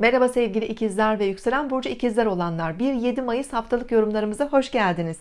Merhaba sevgili ikizler ve yükselen burcu ikizler olanlar. 1-7 Mayıs haftalık yorumlarımıza hoş geldiniz.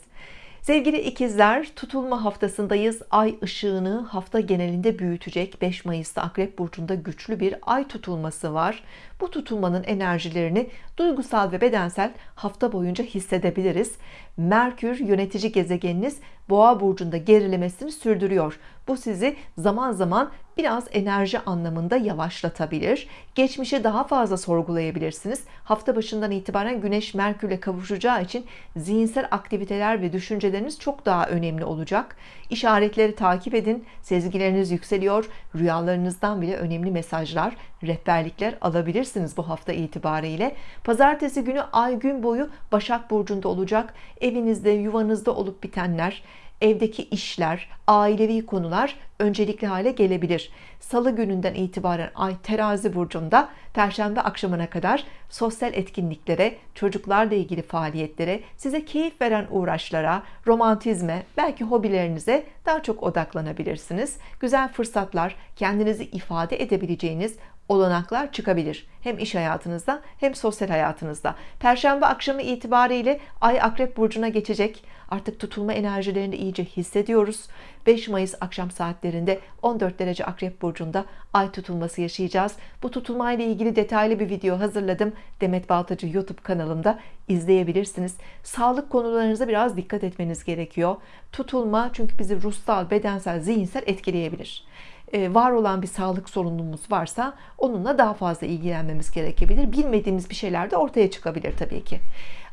Sevgili ikizler tutulma haftasındayız. Ay ışığını hafta genelinde büyütecek 5 Mayıs'ta Akrep Burcu'nda güçlü bir ay tutulması var. Bu tutulmanın enerjilerini duygusal ve bedensel hafta boyunca hissedebiliriz. Merkür yönetici gezegeniniz Boğa burcunda gerilemesini sürdürüyor. Bu sizi zaman zaman biraz enerji anlamında yavaşlatabilir. Geçmişi daha fazla sorgulayabilirsiniz. Hafta başından itibaren Güneş Merkürle kavuşacağı için zihinsel aktiviteler ve düşünceleriniz çok daha önemli olacak. İşaretleri takip edin. Sezgileriniz yükseliyor. Rüyalarınızdan bile önemli mesajlar rehberlikler alabilirsiniz bu hafta itibariyle. Pazartesi günü ay gün boyu Başak Burcu'nda olacak. Evinizde yuvanızda olup bitenler evdeki işler ailevi konular öncelikli hale gelebilir. Salı gününden itibaren Ay terazi burcunda Perşembe akşamına kadar sosyal etkinliklere çocuklarla ilgili faaliyetlere size keyif veren uğraşlara romantizme belki hobilerinize daha çok odaklanabilirsiniz. Güzel fırsatlar kendinizi ifade edebileceğiniz olanaklar çıkabilir. Hem iş hayatınızda hem sosyal hayatınızda. Perşembe akşamı itibariyle Ay Akrep Burcu'na geçecek. Artık tutulma enerjilerini iyice hissediyoruz. 5 Mayıs akşam saatlerinde 14 derece Akrep Burcu'nda Ay tutulması yaşayacağız. Bu tutulma ile ilgili detaylı bir video hazırladım. Demet Baltacı YouTube kanalımda izleyebilirsiniz. Sağlık konularınıza biraz dikkat etmeniz gerekiyor. Tutulma çünkü bizi ruhsal bedensel zihinsel etkileyebilir var olan bir sağlık sorunumuz varsa onunla daha fazla ilgilenmemiz gerekebilir. Bilmediğimiz bir şeyler de ortaya çıkabilir tabii ki.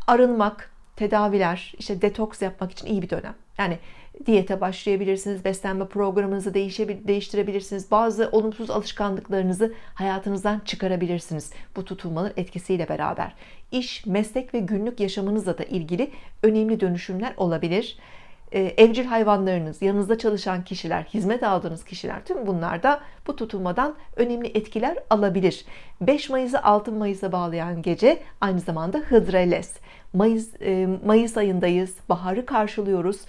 Arınmak tedaviler işte detoks yapmak için iyi bir dönem. Yani diyete başlayabilirsiniz beslenme programınızı değiştirebilirsiniz. Bazı olumsuz alışkanlıklarınızı hayatınızdan çıkarabilirsiniz bu tutulmanın etkisiyle beraber. İş meslek ve günlük yaşamınızla da ilgili önemli dönüşümler olabilir evcil hayvanlarınız, yanınızda çalışan kişiler, hizmet aldığınız kişiler tüm bunlar da bu tutulmadan önemli etkiler alabilir. 5 Mayıs'ı 6 Mayıs'a bağlayan gece aynı zamanda Hıdrellez. Mayıs, e, Mayıs ayındayız, baharı karşılıyoruz.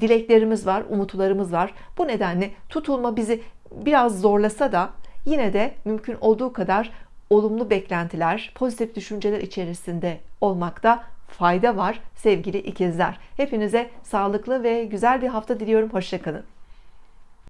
Dileklerimiz var, umutlarımız var. Bu nedenle tutulma bizi biraz zorlasa da yine de mümkün olduğu kadar olumlu beklentiler, pozitif düşünceler içerisinde olmakta fayda var sevgili ikizler. Hepinize sağlıklı ve güzel bir hafta diliyorum. Hoşçakalın.